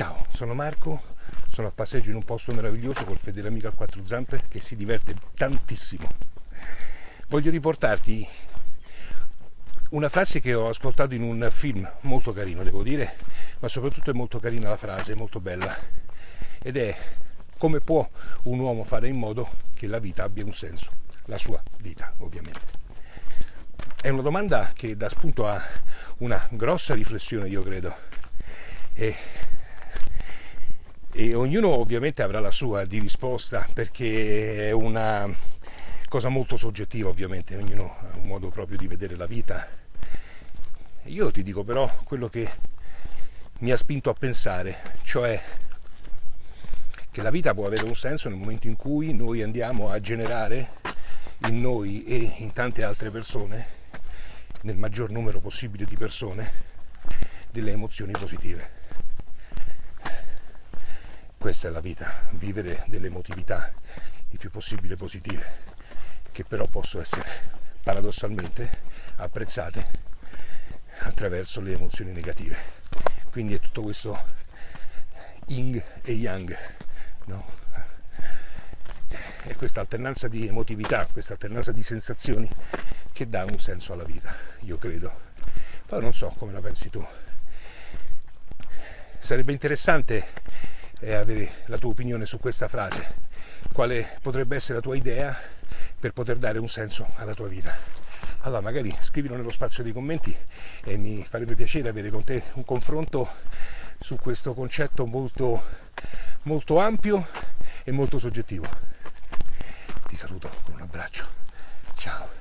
Ciao, sono Marco, sono a passeggio in un posto meraviglioso col fedele amico a quattro zampe che si diverte tantissimo. Voglio riportarti una frase che ho ascoltato in un film molto carino, devo dire, ma soprattutto è molto carina la frase, molto bella. Ed è come può un uomo fare in modo che la vita abbia un senso, la sua vita ovviamente. È una domanda che dà spunto a una grossa riflessione, io credo. E e ognuno ovviamente avrà la sua di risposta perché è una cosa molto soggettiva ovviamente, ognuno ha un modo proprio di vedere la vita. Io ti dico però quello che mi ha spinto a pensare, cioè che la vita può avere un senso nel momento in cui noi andiamo a generare in noi e in tante altre persone, nel maggior numero possibile di persone, delle emozioni positive questa è la vita, vivere delle emotività il più possibile positive, che però possono essere paradossalmente apprezzate attraverso le emozioni negative. Quindi è tutto questo yin e yang, no? È questa alternanza di emotività, questa alternanza di sensazioni che dà un senso alla vita, io credo. Poi non so come la pensi tu. Sarebbe interessante e avere la tua opinione su questa frase, quale potrebbe essere la tua idea per poter dare un senso alla tua vita. Allora magari scrivilo nello spazio dei commenti e mi farebbe piacere avere con te un confronto su questo concetto molto, molto ampio e molto soggettivo. Ti saluto con un abbraccio. Ciao.